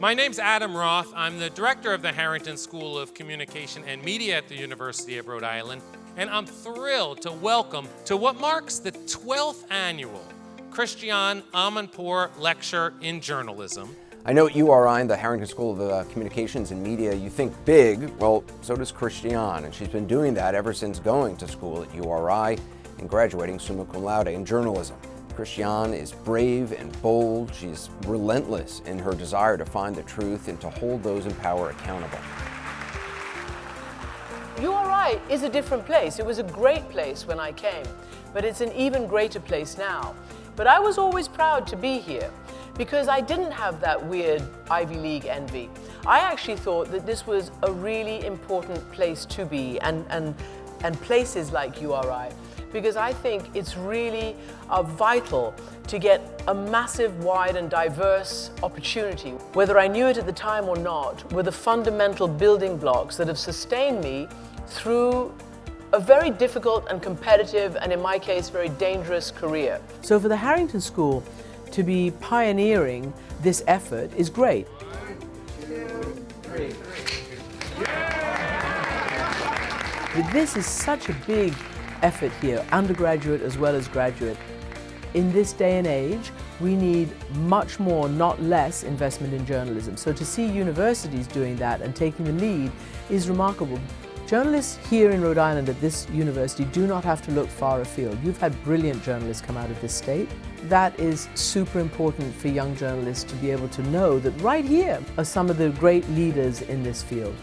My name's Adam Roth. I'm the director of the Harrington School of Communication and Media at the University of Rhode Island, and I'm thrilled to welcome to what marks the 12th annual Christiane Amanpour Lecture in Journalism. I know at URI the Harrington School of uh, Communications and Media, you think big, well, so does Christiane, and she's been doing that ever since going to school at URI and graduating summa cum laude in journalism. Christiane is brave and bold. She's relentless in her desire to find the truth and to hold those in power accountable. URI is a different place. It was a great place when I came, but it's an even greater place now. But I was always proud to be here because I didn't have that weird Ivy League envy. I actually thought that this was a really important place to be and, and, and places like URI because I think it's really uh, vital to get a massive, wide and diverse opportunity. Whether I knew it at the time or not, were the fundamental building blocks that have sustained me through a very difficult and competitive and in my case very dangerous career. So for the Harrington School to be pioneering this effort is great. But this is such a big effort here, undergraduate as well as graduate. In this day and age, we need much more, not less, investment in journalism. So to see universities doing that and taking the lead is remarkable. Journalists here in Rhode Island at this university do not have to look far afield. You've had brilliant journalists come out of this state. That is super important for young journalists to be able to know that right here are some of the great leaders in this field.